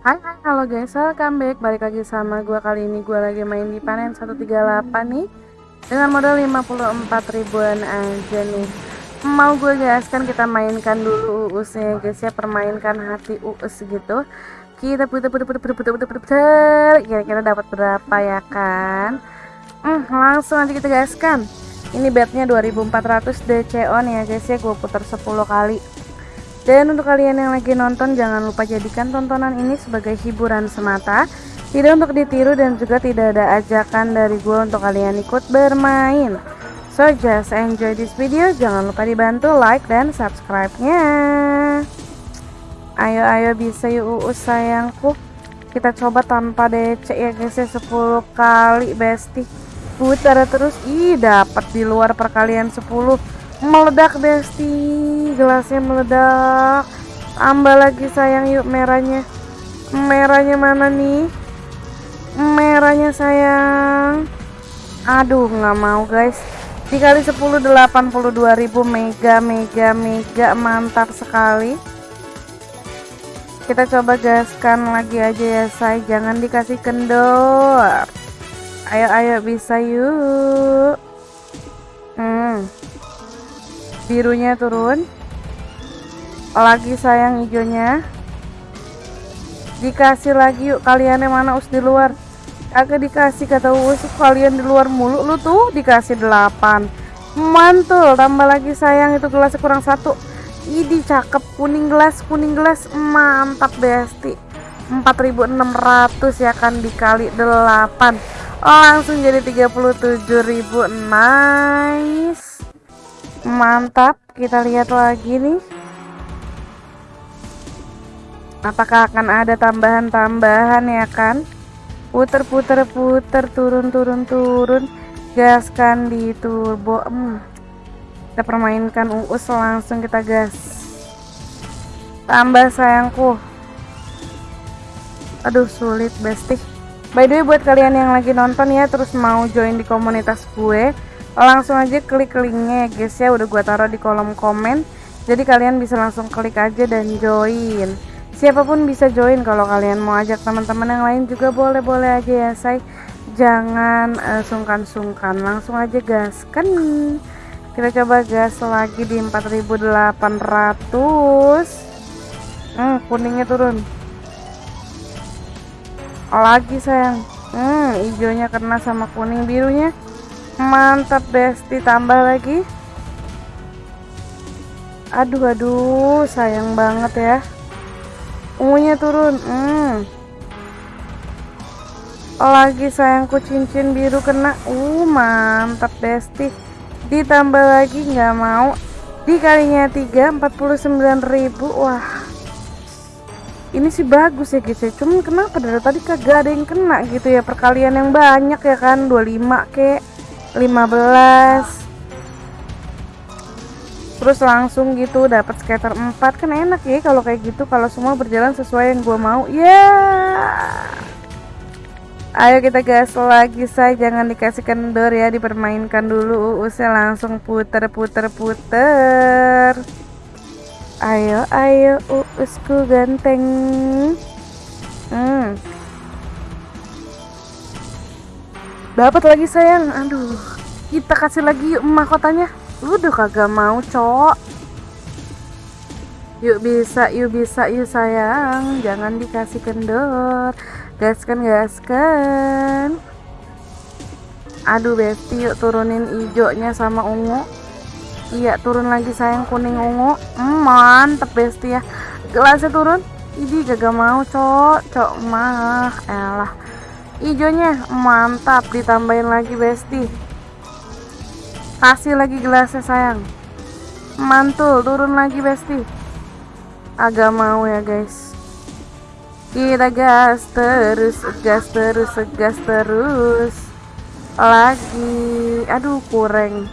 Hai hai halo guys welcome back. Balik lagi sama gue kali ini. Gue lagi main di panen 138 nih. Dengan modal 54 ribuan aja nih. Mau gue gaskan kita mainkan dulu uusnya guys ya. Permainkan hati uus gitu. Kita putar putar putar putar putar putar putar. Kira-kira dapat berapa ya kan? Hmm, langsung nanti kita gaskan. Ini bednya 2400 DC on ya guys ya. Gue putar 10 kali dan untuk kalian yang lagi nonton jangan lupa jadikan tontonan ini sebagai hiburan semata. Tidak untuk ditiru dan juga tidak ada ajakan dari gue untuk kalian ikut bermain. So just enjoy this video. Jangan lupa dibantu like dan subscribe-nya. Ayo ayo bisa yuk uus sayangku. Kita coba tanpa DC ya guys ya 10 kali bestie. Putar terus. Ih dapat di luar perkalian 10 meledak besti gelasnya meledak. Tambah lagi sayang. Yuk merahnya. Merahnya mana nih? Merahnya sayang. Aduh nggak mau guys. Dikali 10 82.000 mega mega mega. Mantap sekali. Kita coba gaskan lagi aja ya say. Jangan dikasih kendor. Ayo ayo bisa yuk. Hmm birunya turun. Lagi sayang hijaunya dikasih lagi yuk kalian yang mana us di luar. Agak dikasih kata us kalian di luar mulu. Lu tuh dikasih 8 mantul tambah lagi sayang itu gelas kurang satu. Ini cakep. Kuning gelas kuning gelas. Mantap besti. 4600 ya kan dikali 8 langsung jadi 37.000 nice mantap kita lihat lagi nih. Apakah akan ada tambahan-tambahan ya kan? Puter puter puter turun turun turun gaskan di turbo hmm. kita permainkan uus langsung kita gas. Tambah sayangku. Aduh sulit bestie. By the way buat kalian yang lagi nonton ya terus mau join di komunitas gue langsung aja klik linknya ya guys ya. Udah gua taruh di kolom komen. Jadi kalian bisa langsung klik aja dan join. Siapa pun bisa join. Kalau kalian mau ajak teman-teman yang lain juga boleh-boleh aja ya say. Jangan eh, sungkan-sungkan. Uh, langsung aja gas. Kan kita coba gas lagi di 4800 hmm, kuningnya turun. Lagi sayang. Hmm, hijaunya kena sama kuning birunya mantap besti tambah lagi. Aduh aduh. Sayang banget ya. Ungunya turun. Hmm. lagi sayangku cincin biru kena. Uh mantap besti ditambah lagi nggak mau. Dikalinya 3 49.000 wah. Ini sih bagus ya guys ya. Cuman kenapa dari tadi kagak ada yang kena gitu ya? Perkalian yang banyak ya kan? 25 kek 15 terus langsung gitu dapat skater 4 kan enak ya kalau kayak gitu. Kalau semua berjalan sesuai yang gue mau. Ya. Yeah! ayo kita gas lagi say. Jangan dikasih kendor ya. Dipermainkan dulu usnya langsung puter puter puter ayo ayo. Uusku ganteng. Hmm dapat lagi sayang. Aduh. Kita kasih lagi yuk mahkotanya. Udah kagak mau cok yuk bisa yuk bisa yuk sayang. Jangan dikasih kendor. Gaskan gaskan. Aduh besti yuk turunin hijaunya sama ungu. Iya turun lagi sayang kuning ungu. Hmm, mantep besti ya. Gelasnya turun. Ini gak mau cok cok mah elah hijaunya mantap ditambahin lagi besti. Kasih lagi gelasnya sayang. Mantul turun lagi besti. Agak mau ya guys. Kita gas terus gas terus gas terus. Lagi. Aduh kurang.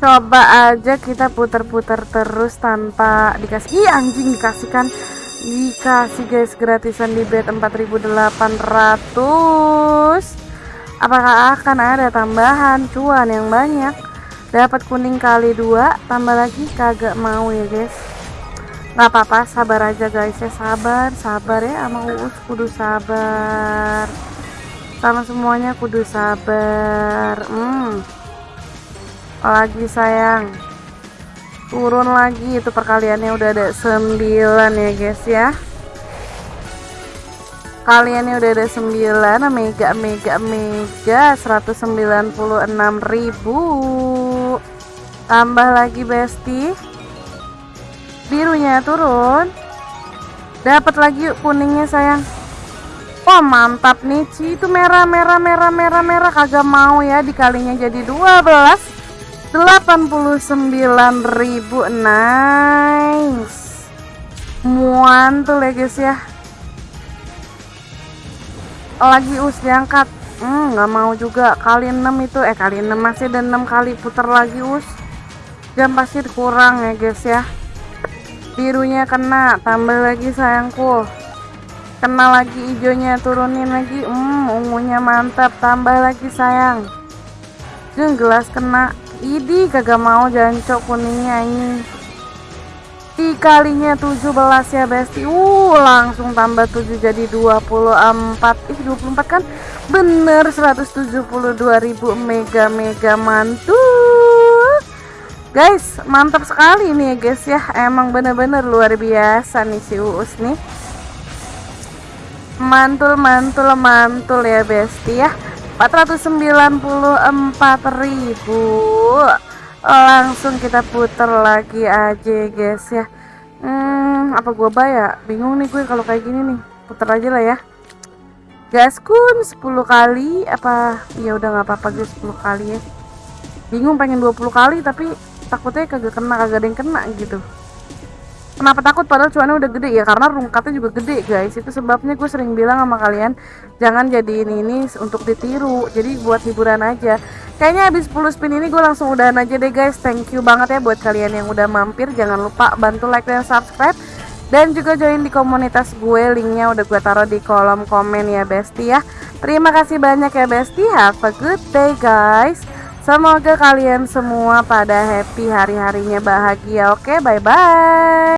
Coba aja kita putar-putar terus tanpa dikasih. Ih anjing dikasihkan dikasih guys gratisan di bed 4800 apakah akan ada tambahan cuan yang banyak? Dapat kuning kali dua tambah lagi kagak mau ya guys. Nggak apa-apa sabar aja guys ya sabar sabar ya sama Uus kudu sabar. Sama semuanya kudu sabar hmm. Lagi sayang turun lagi. Itu perkaliannya udah ada 9 ya guys ya. Kaliannya udah ada 9 mega mega mega. 196.000 tambah lagi besti. Birunya turun. Dapat lagi yuk kuningnya sayang. Wah mantap nih Ci. Itu merah merah merah merah merah. Kagak mau ya dikalinya jadi 12 89.000 nice. Muantul ya guys ya. Lagi us diangkat. Hmm nggak mau juga. Kali 6 itu eh kali 6 masih dan 6 kali putar lagi us. Jam pasti kurang ya guys ya. Birunya kena tambah lagi sayangku. Kena lagi hijaunya turunin lagi. Hmm ungunya mantap tambah lagi sayang. Jeng gelas kena idi kagak mau jancok kuningnya ini dikalinya 17 ya besti. Uh langsung tambah 7 jadi 24 ih 24 kan? Bener 172.000 mega mega mantul. Guys mantap sekali nih ya guys ya. Emang bener-bener luar biasa nih si Uus nih. Mantul mantul mantul ya besti ya 494.000 langsung kita putar lagi aja guys ya. Hmm apa gua bayar? Bingung nih gue kalau kayak gini nih. Putar aja lah ya. Gaskun 10 kali. Apa? Ya udah nggak apa-apa guys 10 kali ya. Bingung pengen 20 kali tapi takutnya kagak kena kagak ada yang kena gitu Kenapa takut padahal cuannya udah gede ya karena rungkatnya juga gede guys. Itu sebabnya gue sering bilang sama kalian jangan jadi ini ini untuk ditiru. Jadi buat hiburan aja. Kayaknya habis 10 spin ini gue langsung udahan aja deh guys. Thank you banget ya buat kalian yang udah mampir. Jangan lupa bantu like dan subscribe dan juga join di komunitas gue linknya udah gue taruh di kolom komen ya Besti ya terima kasih banyak ya Besti have a good day guys semoga kalian semua pada happy hari-harinya bahagia oke bye bye